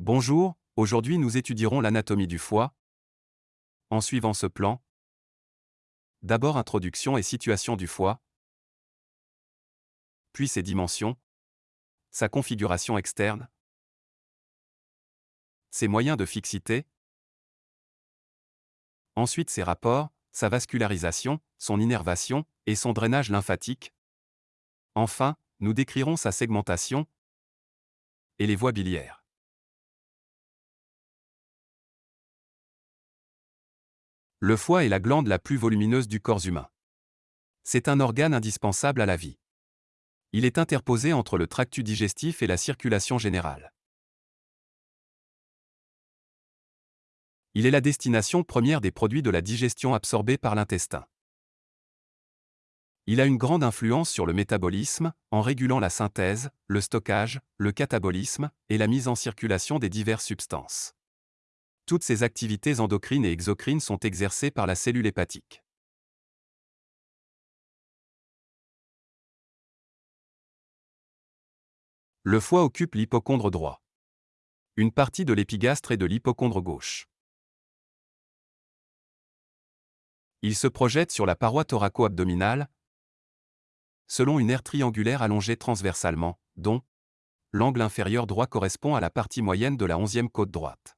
Bonjour, aujourd'hui nous étudierons l'anatomie du foie. En suivant ce plan, d'abord introduction et situation du foie, puis ses dimensions, sa configuration externe, ses moyens de fixité, ensuite ses rapports, sa vascularisation, son innervation et son drainage lymphatique. Enfin, nous décrirons sa segmentation et les voies biliaires. Le foie est la glande la plus volumineuse du corps humain. C'est un organe indispensable à la vie. Il est interposé entre le tractus digestif et la circulation générale. Il est la destination première des produits de la digestion absorbés par l'intestin. Il a une grande influence sur le métabolisme, en régulant la synthèse, le stockage, le catabolisme et la mise en circulation des diverses substances. Toutes ces activités endocrines et exocrines sont exercées par la cellule hépatique. Le foie occupe l'hypochondre droit. Une partie de l'épigastre et de l'hypochondre gauche. Il se projette sur la paroi thoraco-abdominale, selon une aire triangulaire allongée transversalement, dont l'angle inférieur droit correspond à la partie moyenne de la onzième côte droite.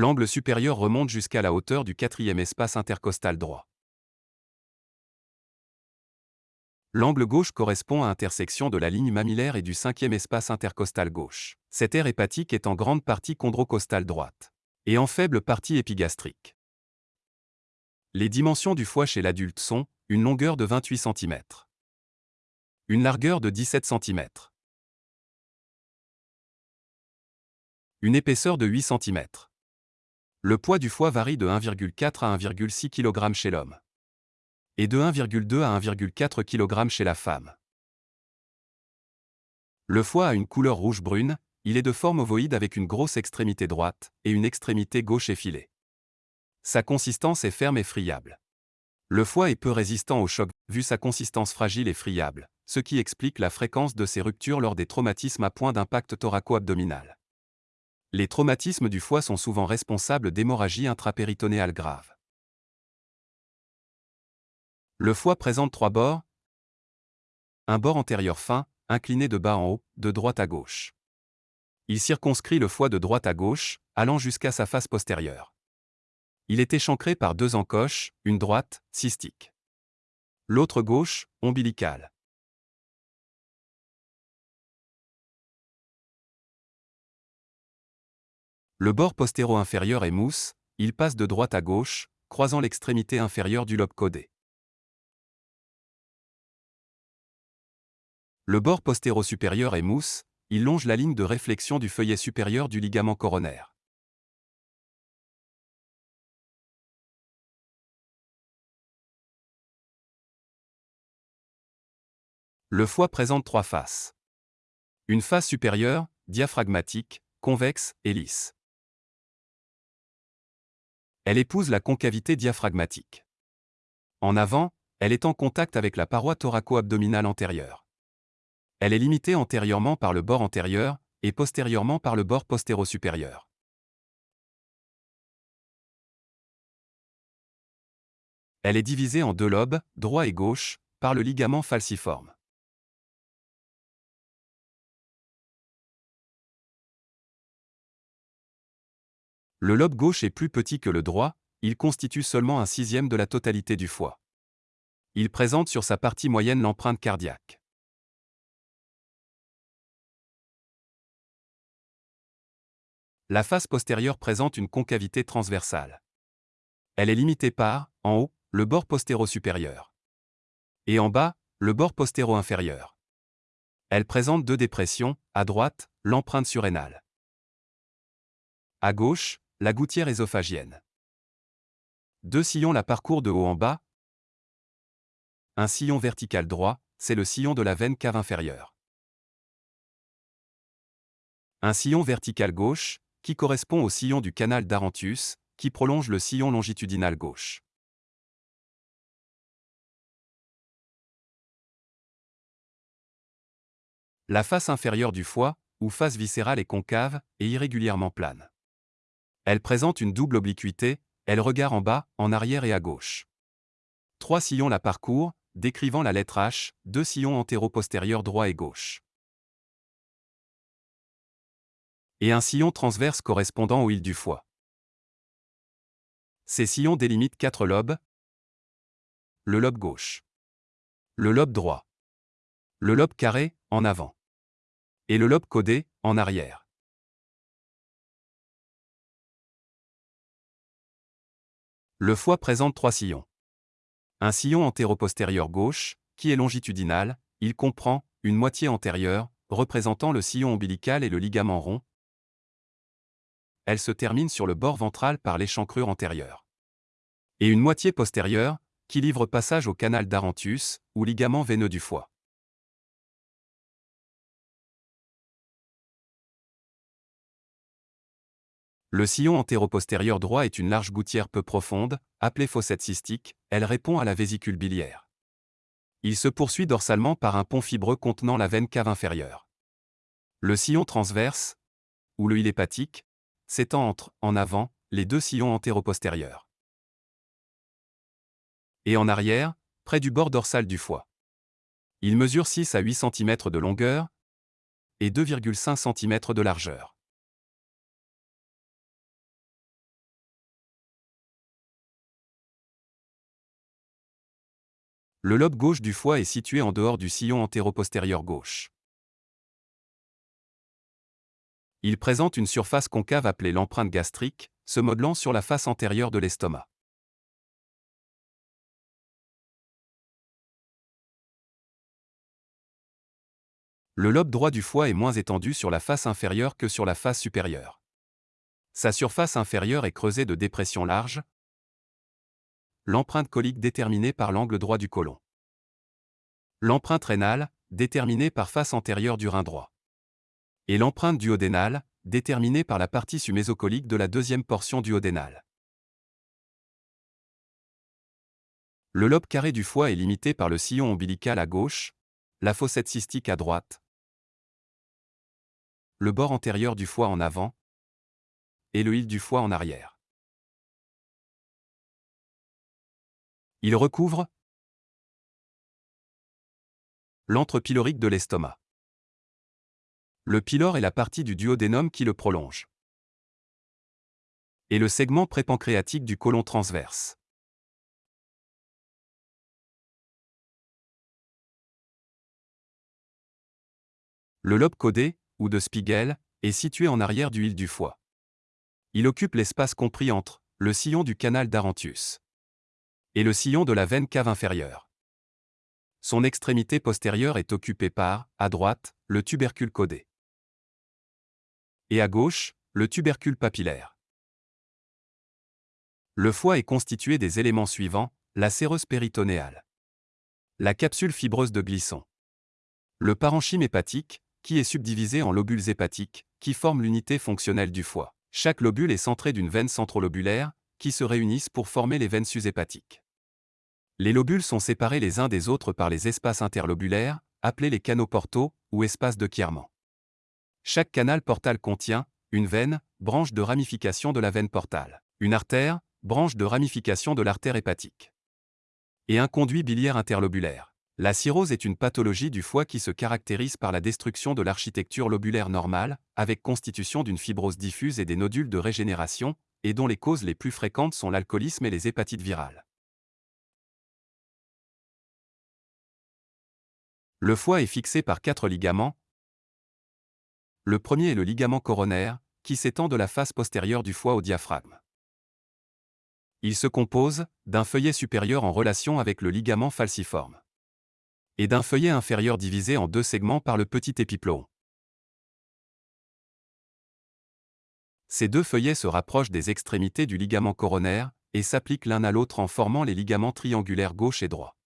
L'angle supérieur remonte jusqu'à la hauteur du quatrième espace intercostal droit. L'angle gauche correspond à intersection de la ligne mammillaire et du cinquième espace intercostal gauche. Cette aire hépatique est en grande partie chondrocostale droite et en faible partie épigastrique. Les dimensions du foie chez l'adulte sont une longueur de 28 cm, une largeur de 17 cm, une épaisseur de 8 cm. Le poids du foie varie de 1,4 à 1,6 kg chez l'homme et de 1,2 à 1,4 kg chez la femme. Le foie a une couleur rouge-brune, il est de forme ovoïde avec une grosse extrémité droite et une extrémité gauche effilée. Sa consistance est ferme et friable. Le foie est peu résistant au choc, vu sa consistance fragile et friable, ce qui explique la fréquence de ces ruptures lors des traumatismes à point d'impact thoraco-abdominal. Les traumatismes du foie sont souvent responsables d'hémorragies intrapéritonéales graves. Le foie présente trois bords. Un bord antérieur fin, incliné de bas en haut, de droite à gauche. Il circonscrit le foie de droite à gauche, allant jusqu'à sa face postérieure. Il est échancré par deux encoches, une droite, cystique. L'autre gauche, ombilicale. Le bord postéro-inférieur est mousse, il passe de droite à gauche, croisant l'extrémité inférieure du lobe codé. Le bord postéro-supérieur est mousse, il longe la ligne de réflexion du feuillet supérieur du ligament coronaire. Le foie présente trois faces. Une face supérieure, diaphragmatique, convexe et lisse. Elle épouse la concavité diaphragmatique. En avant, elle est en contact avec la paroi thoraco-abdominale antérieure. Elle est limitée antérieurement par le bord antérieur et postérieurement par le bord postéro-supérieur. Elle est divisée en deux lobes, droit et gauche, par le ligament falciforme. Le lobe gauche est plus petit que le droit, il constitue seulement un sixième de la totalité du foie. Il présente sur sa partie moyenne l'empreinte cardiaque. La face postérieure présente une concavité transversale. Elle est limitée par, en haut, le bord postéro-supérieur. Et en bas, le bord postéro-inférieur. Elle présente deux dépressions, à droite, l'empreinte surrénale. À gauche, la gouttière ésophagienne. Deux sillons la parcourent de haut en bas. Un sillon vertical droit, c'est le sillon de la veine cave inférieure. Un sillon vertical gauche, qui correspond au sillon du canal d'Arantus, qui prolonge le sillon longitudinal gauche. La face inférieure du foie, ou face viscérale est concave et irrégulièrement plane. Elle présente une double obliquité, elle regarde en bas, en arrière et à gauche. Trois sillons la parcourent, décrivant la lettre H, deux sillons antéro-postérieurs droit et gauche. Et un sillon transverse correspondant au île du foie. Ces sillons délimitent quatre lobes. Le lobe gauche. Le lobe droit. Le lobe carré, en avant. Et le lobe codé, en arrière. Le foie présente trois sillons. Un sillon antéro-postérieur gauche, qui est longitudinal, il comprend une moitié antérieure, représentant le sillon ombilical et le ligament rond. Elle se termine sur le bord ventral par l'échancrure antérieure. Et une moitié postérieure, qui livre passage au canal d'Arantus, ou ligament veineux du foie. Le sillon antéro-postérieur droit est une large gouttière peu profonde, appelée fossette cystique, elle répond à la vésicule biliaire. Il se poursuit dorsalement par un pont fibreux contenant la veine cave inférieure. Le sillon transverse, ou le hépatique, s'étend entre, en avant, les deux sillons antéro-postérieurs. Et en arrière, près du bord dorsal du foie. Il mesure 6 à 8 cm de longueur et 2,5 cm de largeur. Le lobe gauche du foie est situé en dehors du sillon antéro-postérieur gauche. Il présente une surface concave appelée l'empreinte gastrique, se modelant sur la face antérieure de l'estomac. Le lobe droit du foie est moins étendu sur la face inférieure que sur la face supérieure. Sa surface inférieure est creusée de dépressions larges, l'empreinte colique déterminée par l'angle droit du côlon. L'empreinte rénale, déterminée par face antérieure du rein droit. Et l'empreinte duodénale, déterminée par la partie sumésocolique de la deuxième portion duodénale. Le lobe carré du foie est limité par le sillon ombilical à gauche, la fossette cystique à droite, le bord antérieur du foie en avant et le hile du foie en arrière. Il recouvre l'antre pylorique de l'estomac. Le pylore est la partie du duodénum qui le prolonge. Et le segment prépancréatique du côlon transverse. Le lobe codé, ou de Spiegel, est situé en arrière du hile du foie. Il occupe l'espace compris entre le sillon du canal d'Arantius et le sillon de la veine cave inférieure. Son extrémité postérieure est occupée par, à droite, le tubercule codé. Et à gauche, le tubercule papillaire. Le foie est constitué des éléments suivants, la séreuse péritonéale. La capsule fibreuse de Glisson. Le parenchyme hépatique, qui est subdivisé en lobules hépatiques, qui forment l'unité fonctionnelle du foie. Chaque lobule est centré d'une veine centrolobulaire, qui se réunissent pour former les veines sus-hépatiques. Les lobules sont séparés les uns des autres par les espaces interlobulaires, appelés les canaux portaux ou espaces de Kierman. Chaque canal portal contient une veine, branche de ramification de la veine portale, une artère, branche de ramification de l'artère hépatique, et un conduit biliaire interlobulaire. La cirrhose est une pathologie du foie qui se caractérise par la destruction de l'architecture lobulaire normale, avec constitution d'une fibrose diffuse et des nodules de régénération, et dont les causes les plus fréquentes sont l'alcoolisme et les hépatites virales. Le foie est fixé par quatre ligaments. Le premier est le ligament coronaire, qui s'étend de la face postérieure du foie au diaphragme. Il se compose d'un feuillet supérieur en relation avec le ligament falciforme et d'un feuillet inférieur divisé en deux segments par le petit épiplon. Ces deux feuillets se rapprochent des extrémités du ligament coronaire et s'appliquent l'un à l'autre en formant les ligaments triangulaires gauche et droit.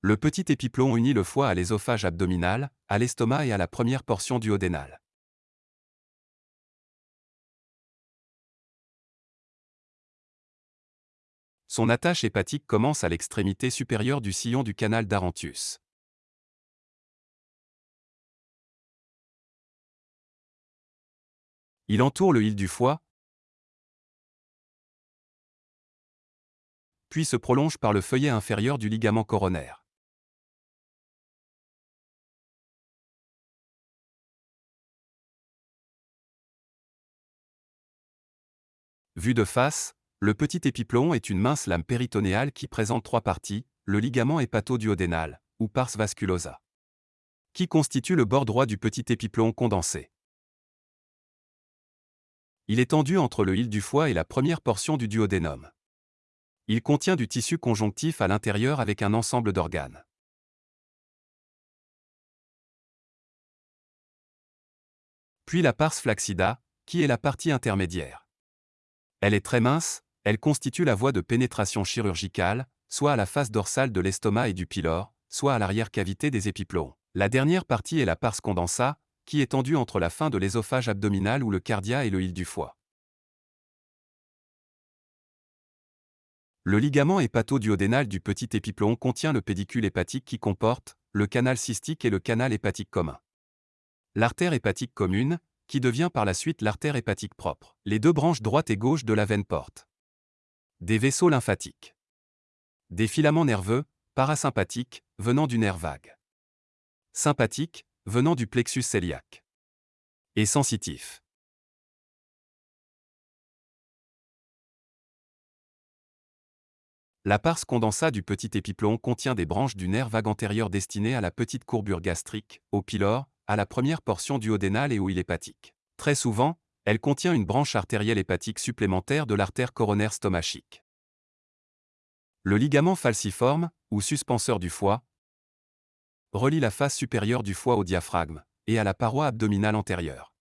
Le petit épiplon unit le foie à l'ésophage abdominal, à l'estomac et à la première portion duodénale. Son attache hépatique commence à l'extrémité supérieure du sillon du canal d'Arantius. Il entoure le hile du foie, puis se prolonge par le feuillet inférieur du ligament coronaire. Vu de face, le petit épiplon est une mince lame péritonéale qui présente trois parties, le ligament hépatoduodénal, ou pars vasculosa, qui constitue le bord droit du petit épiplon condensé. Il est tendu entre le hile du foie et la première portion du duodénum. Il contient du tissu conjonctif à l'intérieur avec un ensemble d'organes. Puis la pars flaccida, qui est la partie intermédiaire. Elle est très mince, elle constitue la voie de pénétration chirurgicale, soit à la face dorsale de l'estomac et du pylore, soit à l'arrière-cavité des épiplons. La dernière partie est la pars condensa, qui est tendue entre la fin de l'ésophage abdominal ou le cardia et le hile du foie. Le ligament hépatoduodénal du petit épiplon contient le pédicule hépatique qui comporte le canal cystique et le canal hépatique commun. L'artère hépatique commune, qui devient par la suite l'artère hépatique propre. Les deux branches droite et gauche de la veine portent des vaisseaux lymphatiques, des filaments nerveux, parasympathiques, venant du nerf vague, sympathiques, venant du plexus cœliaque. Et sensitif. La pars condensa du petit épiplon contient des branches du nerf vague antérieur destinées à la petite courbure gastrique, au pylore, à la première portion duodénale et au île hépatique. Très souvent, elle contient une branche artérielle hépatique supplémentaire de l'artère coronaire stomachique. Le ligament falciforme, ou suspenseur du foie, relie la face supérieure du foie au diaphragme et à la paroi abdominale antérieure.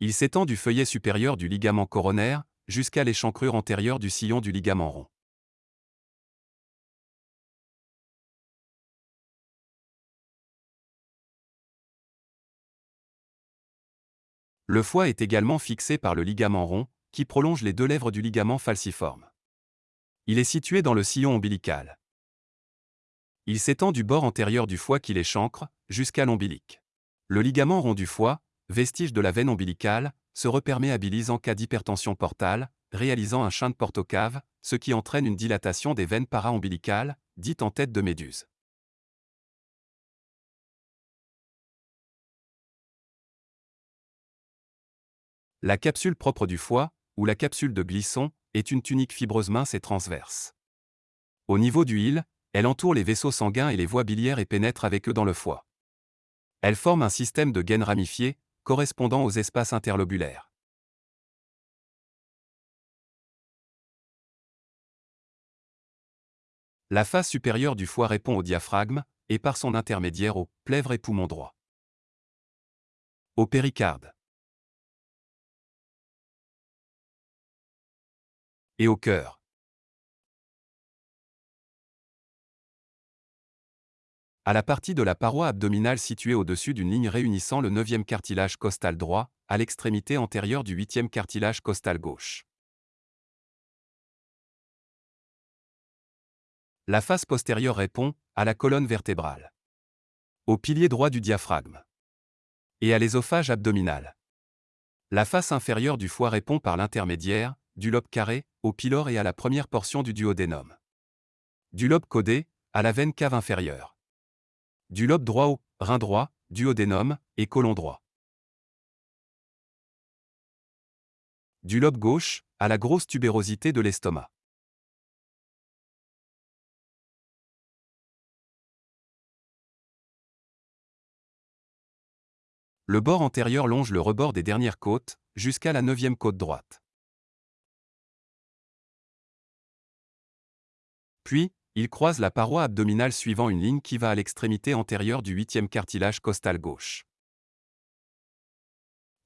Il s'étend du feuillet supérieur du ligament coronaire jusqu'à l'échancrure antérieure du sillon du ligament rond. Le foie est également fixé par le ligament rond, qui prolonge les deux lèvres du ligament falciforme. Il est situé dans le sillon ombilical. Il s'étend du bord antérieur du foie qui l'échancre, jusqu'à l'ombilic. Le ligament rond du foie, vestige de la veine ombilicale, se reperméabilise en cas d'hypertension portale, réalisant un de portocave, ce qui entraîne une dilatation des veines para-ombilicales, dite en tête de méduse. La capsule propre du foie, ou la capsule de Glisson, est une tunique fibreuse mince et transverse. Au niveau du hile, elle entoure les vaisseaux sanguins et les voies biliaires et pénètre avec eux dans le foie. Elle forme un système de gaines ramifiées, correspondant aux espaces interlobulaires. La face supérieure du foie répond au diaphragme, et par son intermédiaire au plèvre et poumon droit. Au péricarde. Et au cœur. À la partie de la paroi abdominale située au-dessus d'une ligne réunissant le 9e cartilage costal droit, à l'extrémité antérieure du 8e cartilage costal gauche. La face postérieure répond à la colonne vertébrale, au pilier droit du diaphragme et à l'ésophage abdominal. La face inférieure du foie répond par l'intermédiaire du lobe carré, au pylore et à la première portion du duodénum. Du lobe codé, à la veine cave inférieure. Du lobe droit au rein droit, duodénum et côlon droit. Du lobe gauche, à la grosse tubérosité de l'estomac. Le bord antérieur longe le rebord des dernières côtes, jusqu'à la neuvième côte droite. Puis, il croise la paroi abdominale suivant une ligne qui va à l'extrémité antérieure du huitième cartilage costal gauche.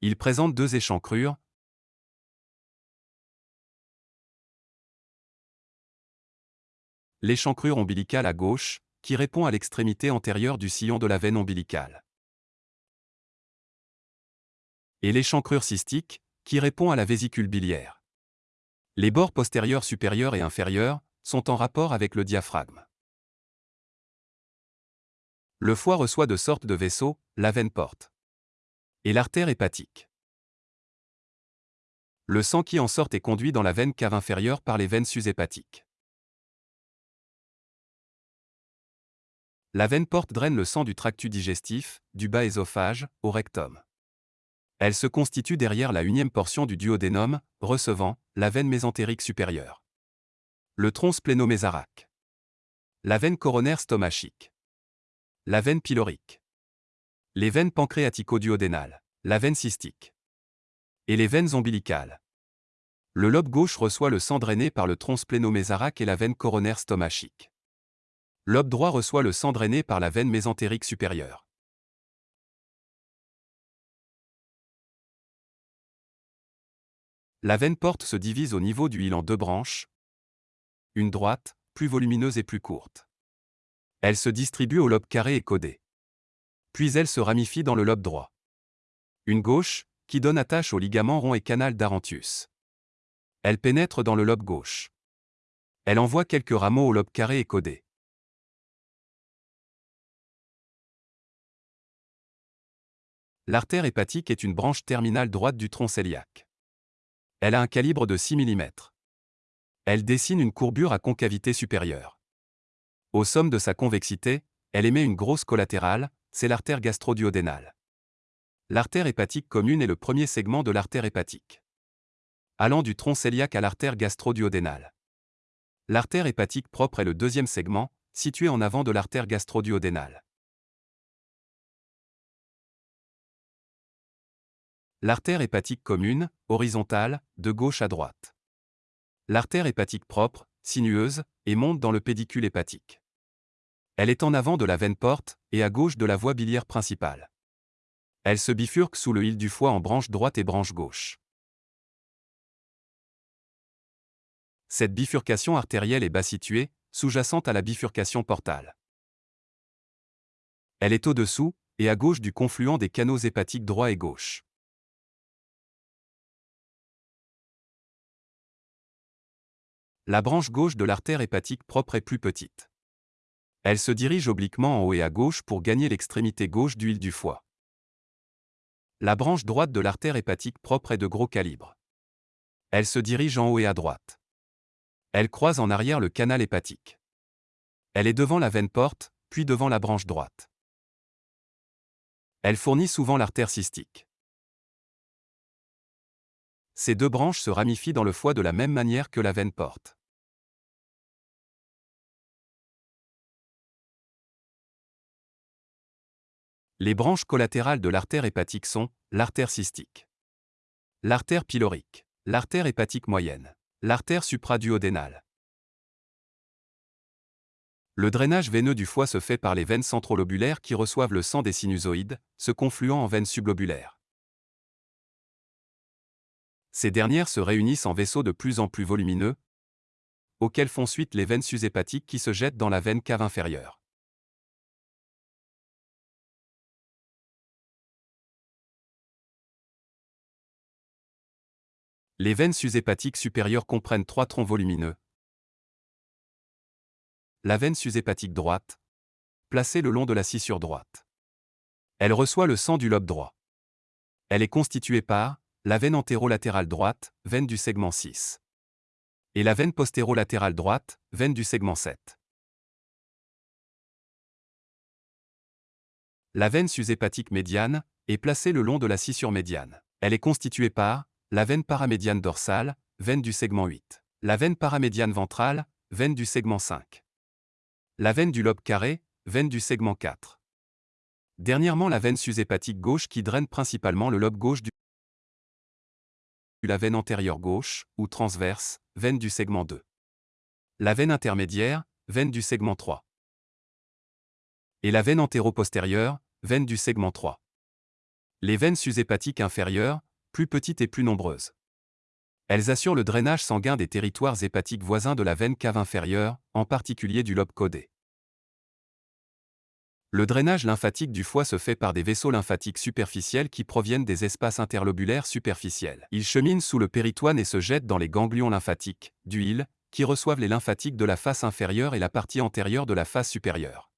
Il présente deux échancrures, l'échancrure ombilicale à gauche, qui répond à l'extrémité antérieure du sillon de la veine ombilicale. Et l'échancrure cystique, qui répond à la vésicule biliaire. Les bords postérieurs supérieurs et inférieurs sont en rapport avec le diaphragme. Le foie reçoit de sortes de vaisseaux, la veine porte. Et l'artère hépatique. Le sang qui en sort est conduit dans la veine cave inférieure par les veines sus-hépatiques. La veine porte draine le sang du tractus digestif, du bas ésophage, au rectum. Elle se constitue derrière la unième portion du duodénum, recevant la veine mésentérique supérieure. Le tronc splénomésaraque. La veine coronaire stomachique. La veine pylorique. Les veines pancréatico-duodénales. La veine cystique. Et les veines ombilicales. Le lobe gauche reçoit le sang drainé par le tronc splénomésaraque et la veine coronaire stomachique. Lobe droit reçoit le sang drainé par la veine mésentérique supérieure. La veine porte se divise au niveau du hile en deux branches. Une droite, plus volumineuse et plus courte. Elle se distribue au lobe carré et codé. Puis elle se ramifie dans le lobe droit. Une gauche, qui donne attache au ligament rond et canal d'Arantius. Elle pénètre dans le lobe gauche. Elle envoie quelques rameaux au lobe carré et codé. L'artère hépatique est une branche terminale droite du tronc cœliaque. Elle a un calibre de 6 mm. Elle dessine une courbure à concavité supérieure. Au somme de sa convexité, elle émet une grosse collatérale, c'est l'artère gastroduodénale. L'artère hépatique commune est le premier segment de l'artère hépatique. Allant du tronc cœliaque à l'artère gastroduodénale. L'artère hépatique propre est le deuxième segment, situé en avant de l'artère gastroduodénale. L'artère hépatique commune, horizontale, de gauche à droite. L'artère hépatique propre, sinueuse, et monte dans le pédicule hépatique. Elle est en avant de la veine porte, et à gauche de la voie biliaire principale. Elle se bifurque sous le hile du foie en branche droite et branche gauche. Cette bifurcation artérielle est bas située, sous-jacente à la bifurcation portale. Elle est au-dessous, et à gauche du confluent des canaux hépatiques droit et gauche. La branche gauche de l'artère hépatique propre est plus petite. Elle se dirige obliquement en haut et à gauche pour gagner l'extrémité gauche d'huile du foie. La branche droite de l'artère hépatique propre est de gros calibre. Elle se dirige en haut et à droite. Elle croise en arrière le canal hépatique. Elle est devant la veine porte, puis devant la branche droite. Elle fournit souvent l'artère cystique. Ces deux branches se ramifient dans le foie de la même manière que la veine porte. Les branches collatérales de l'artère hépatique sont l'artère cystique, l'artère pylorique, l'artère hépatique moyenne, l'artère supraduodénale. Le drainage veineux du foie se fait par les veines centrolobulaires qui reçoivent le sang des sinusoïdes, se confluant en veines sublobulaires. Ces dernières se réunissent en vaisseaux de plus en plus volumineux, auxquels font suite les veines sus-hépatiques qui se jettent dans la veine cave inférieure. Les veines sus-hépatiques supérieures comprennent trois troncs volumineux. La veine sus-hépatique droite, placée le long de la scissure droite. Elle reçoit le sang du lobe droit. Elle est constituée par la veine antérolatérale droite, veine du segment 6. Et la veine postérolatérale droite, veine du segment 7. La veine sus-hépatique médiane est placée le long de la scissure médiane. Elle est constituée par la veine paramédiane dorsale, veine du segment 8. La veine paramédiane ventrale, veine du segment 5. La veine du lobe carré, veine du segment 4. Dernièrement la veine sus-hépatique gauche qui draine principalement le lobe gauche du la veine antérieure gauche, ou transverse, veine du segment 2. La veine intermédiaire, veine du segment 3. Et la veine antéro-postérieure, veine du segment 3. Les veines sus-hépatiques inférieures, plus petites et plus nombreuses. Elles assurent le drainage sanguin des territoires hépatiques voisins de la veine cave inférieure, en particulier du lobe codé. Le drainage lymphatique du foie se fait par des vaisseaux lymphatiques superficiels qui proviennent des espaces interlobulaires superficiels. Ils cheminent sous le péritoine et se jettent dans les ganglions lymphatiques, d'huile, qui reçoivent les lymphatiques de la face inférieure et la partie antérieure de la face supérieure.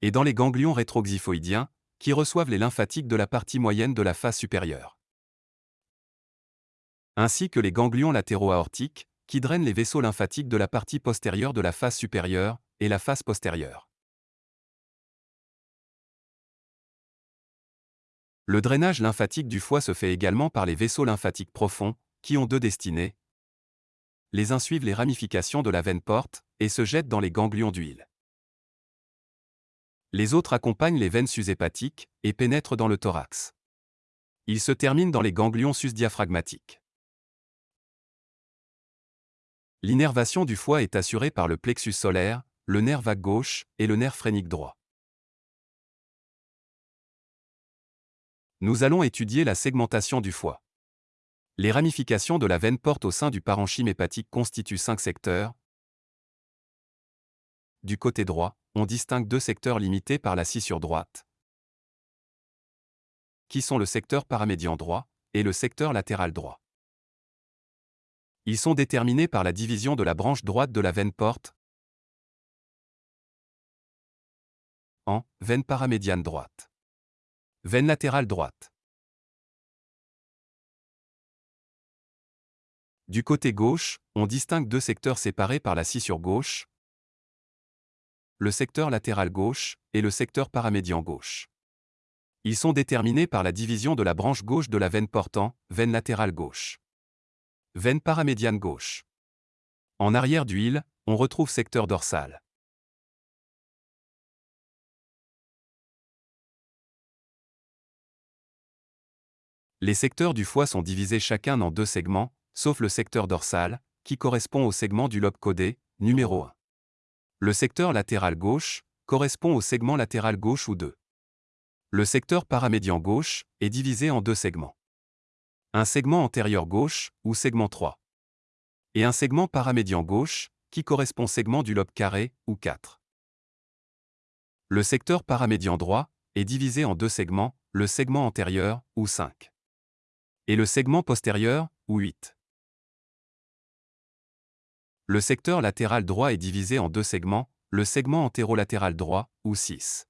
Et dans les ganglions rétroxyphoïdiens, qui reçoivent les lymphatiques de la partie moyenne de la face supérieure. Ainsi que les ganglions latéraux aortiques, qui drainent les vaisseaux lymphatiques de la partie postérieure de la face supérieure et la face postérieure. Le drainage lymphatique du foie se fait également par les vaisseaux lymphatiques profonds, qui ont deux destinées. Les uns suivent les ramifications de la veine porte et se jettent dans les ganglions d'huile. Les autres accompagnent les veines sus-hépatiques et pénètrent dans le thorax. Ils se terminent dans les ganglions sus-diaphragmatiques. L'innervation du foie est assurée par le plexus solaire, le nerf vague gauche et le nerf phrénique droit. Nous allons étudier la segmentation du foie. Les ramifications de la veine porte au sein du parenchyme hépatique constituent cinq secteurs. Du côté droit, on distingue deux secteurs limités par la scissure droite, qui sont le secteur paramédian droit et le secteur latéral droit. Ils sont déterminés par la division de la branche droite de la veine porte en veine paramédiane droite. Veine latérale droite. Du côté gauche, on distingue deux secteurs séparés par la scissure gauche, le secteur latéral gauche et le secteur paramédian gauche. Ils sont déterminés par la division de la branche gauche de la veine portant, veine latérale gauche. Veine paramédiane gauche. En arrière d'huile, on retrouve secteur dorsal. Les secteurs du foie sont divisés chacun en deux segments, sauf le secteur dorsal, qui correspond au segment du lobe codé, numéro 1. Le secteur latéral gauche correspond au segment latéral gauche ou 2. Le secteur paramédian gauche est divisé en deux segments un segment antérieur gauche, ou segment 3. Et un segment paramédian gauche, qui correspond segment du lobe carré, ou 4. Le secteur paramédian droit est divisé en deux segments, le segment antérieur, ou 5. Et le segment postérieur, ou 8. Le secteur latéral droit est divisé en deux segments, le segment antérolatéral droit, ou 6.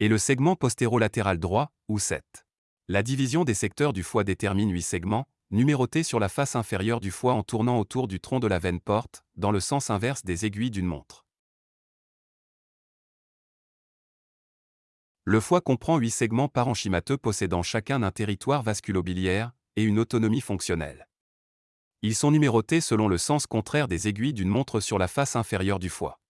Et le segment postérolatéral droit, ou 7. La division des secteurs du foie détermine huit segments, numérotés sur la face inférieure du foie en tournant autour du tronc de la veine porte, dans le sens inverse des aiguilles d'une montre. Le foie comprend huit segments parenchymateux possédant chacun un territoire vasculobiliaire et une autonomie fonctionnelle. Ils sont numérotés selon le sens contraire des aiguilles d'une montre sur la face inférieure du foie.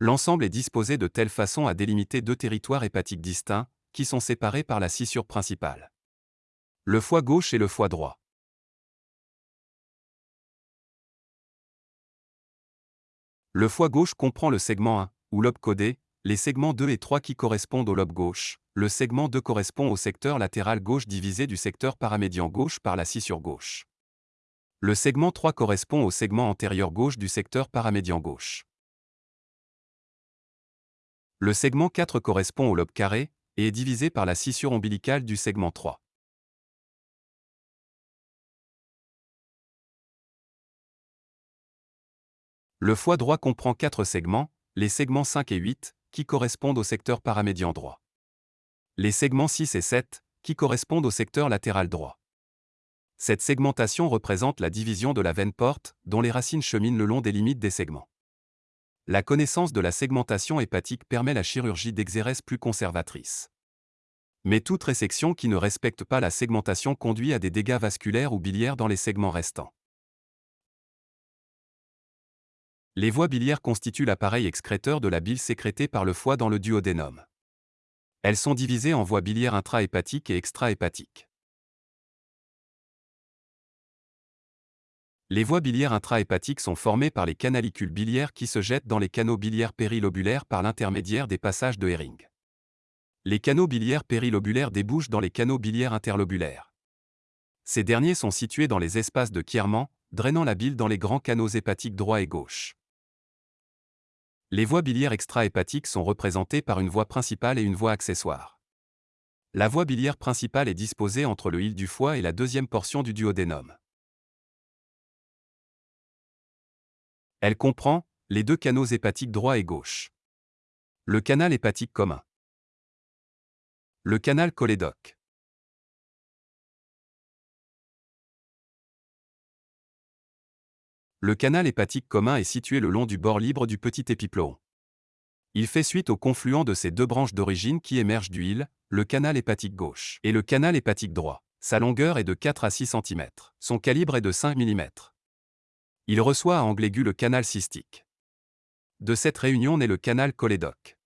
L'ensemble est disposé de telle façon à délimiter deux territoires hépatiques distincts, qui sont séparés par la scissure principale. Le foie gauche et le foie droit. Le foie gauche comprend le segment 1, ou lobe codé, les segments 2 et 3 qui correspondent au lobe gauche, le segment 2 correspond au secteur latéral gauche divisé du secteur paramédian gauche par la scissure gauche. Le segment 3 correspond au segment antérieur gauche du secteur paramédian gauche. Le segment 4 correspond au lobe carré, et est divisé par la scissure ombilicale du segment 3. Le foie droit comprend quatre segments, les segments 5 et 8, qui correspondent au secteur paramédian droit. Les segments 6 et 7, qui correspondent au secteur latéral droit. Cette segmentation représente la division de la veine porte, dont les racines cheminent le long des limites des segments. La connaissance de la segmentation hépatique permet la chirurgie d'exérèse plus conservatrice. Mais toute résection qui ne respecte pas la segmentation conduit à des dégâts vasculaires ou biliaires dans les segments restants. Les voies biliaires constituent l'appareil excréteur de la bile sécrétée par le foie dans le duodénum. Elles sont divisées en voies biliaires intra-hépatiques et extra-hépatiques. Les voies biliaires intra-hépatiques sont formées par les canalicules biliaires qui se jettent dans les canaux biliaires périlobulaires par l'intermédiaire des passages de Hering. Les canaux biliaires périlobulaires débouchent dans les canaux biliaires interlobulaires. Ces derniers sont situés dans les espaces de Kierman, drainant la bile dans les grands canaux hépatiques droit et gauche. Les voies biliaires extra-hépatiques sont représentées par une voie principale et une voie accessoire. La voie biliaire principale est disposée entre le hile du foie et la deuxième portion du duodénum. Elle comprend les deux canaux hépatiques droit et gauche. Le canal hépatique commun. Le canal cholédoque. Le canal hépatique commun est situé le long du bord libre du petit épiploon. Il fait suite au confluent de ces deux branches d'origine qui émergent du hile, le canal hépatique gauche et le canal hépatique droit. Sa longueur est de 4 à 6 cm. Son calibre est de 5 mm. Il reçoit à angle aigu le canal cystique. De cette réunion naît le canal cholédoque.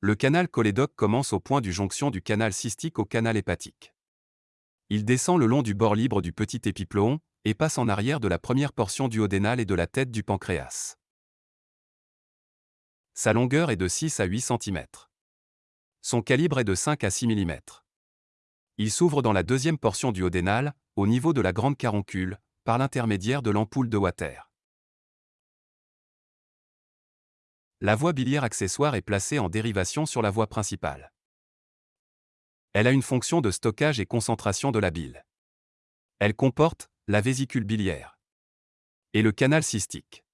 Le canal cholédoque commence au point du jonction du canal cystique au canal hépatique. Il descend le long du bord libre du petit épiploon, et passe en arrière de la première portion duodénale et de la tête du pancréas. Sa longueur est de 6 à 8 cm. Son calibre est de 5 à 6 mm. Il s'ouvre dans la deuxième portion duodénale, au niveau de la grande caroncule, par l'intermédiaire de l'ampoule de Water. La voie biliaire accessoire est placée en dérivation sur la voie principale. Elle a une fonction de stockage et concentration de la bile. Elle comporte la vésicule biliaire et le canal cystique.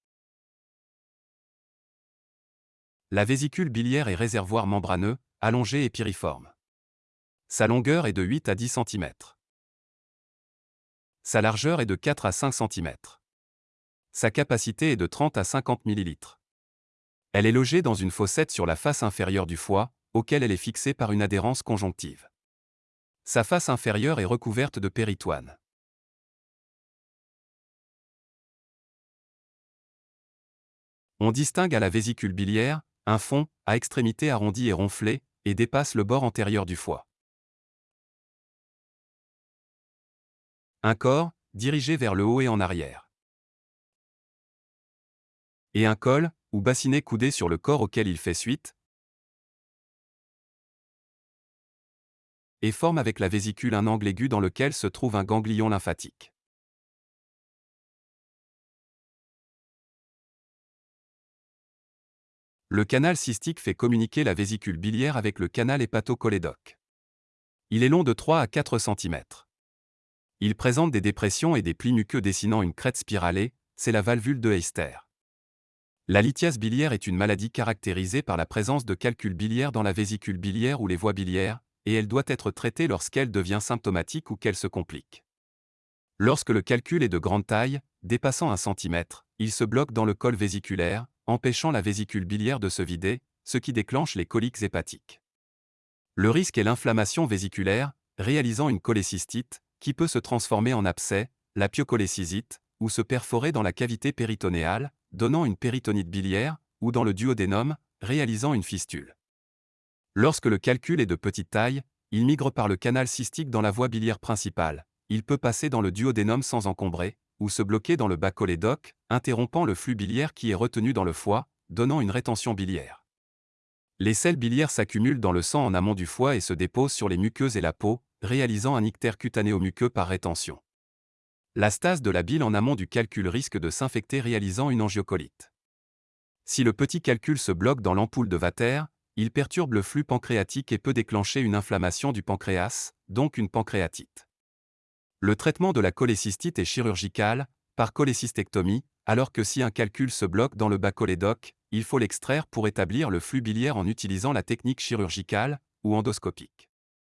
La vésicule biliaire est réservoir membraneux, allongé et piriforme. Sa longueur est de 8 à 10 cm. Sa largeur est de 4 à 5 cm. Sa capacité est de 30 à 50 ml. Elle est logée dans une fossette sur la face inférieure du foie, auquel elle est fixée par une adhérence conjonctive. Sa face inférieure est recouverte de péritoine. On distingue à la vésicule biliaire, un fond, à extrémité arrondie et ronflée, et dépasse le bord antérieur du foie. Un corps, dirigé vers le haut et en arrière. Et un col, ou bassinet coudé sur le corps auquel il fait suite, et forme avec la vésicule un angle aigu dans lequel se trouve un ganglion lymphatique. Le canal cystique fait communiquer la vésicule biliaire avec le canal hépatocholédoque. Il est long de 3 à 4 cm. Il présente des dépressions et des plis muqueux dessinant une crête spiralée, c'est la valvule de Heister. La lithiase biliaire est une maladie caractérisée par la présence de calculs biliaires dans la vésicule biliaire ou les voies biliaires, et elle doit être traitée lorsqu'elle devient symptomatique ou qu'elle se complique. Lorsque le calcul est de grande taille, dépassant un centimètre, il se bloque dans le col vésiculaire, empêchant la vésicule biliaire de se vider, ce qui déclenche les coliques hépatiques. Le risque est l'inflammation vésiculaire, réalisant une cholécystite, qui peut se transformer en abcès, la pyocholécysite, ou se perforer dans la cavité péritonéale, donnant une péritonite biliaire, ou dans le duodénum, réalisant une fistule. Lorsque le calcul est de petite taille, il migre par le canal cystique dans la voie biliaire principale, il peut passer dans le duodénum sans encombrer, ou se bloquer dans le bas interrompant le flux biliaire qui est retenu dans le foie, donnant une rétention biliaire. Les sels biliaires s'accumulent dans le sang en amont du foie et se déposent sur les muqueuses et la peau, réalisant un ictère cutanéo-muqueux par rétention. La stase de la bile en amont du calcul risque de s'infecter réalisant une angiocolite. Si le petit calcul se bloque dans l'ampoule de Vater, il perturbe le flux pancréatique et peut déclencher une inflammation du pancréas, donc une pancréatite. Le traitement de la cholécystite est chirurgical, par cholécystectomie, alors que si un calcul se bloque dans le bas il faut l'extraire pour établir le flux biliaire en utilisant la technique chirurgicale ou endoscopique.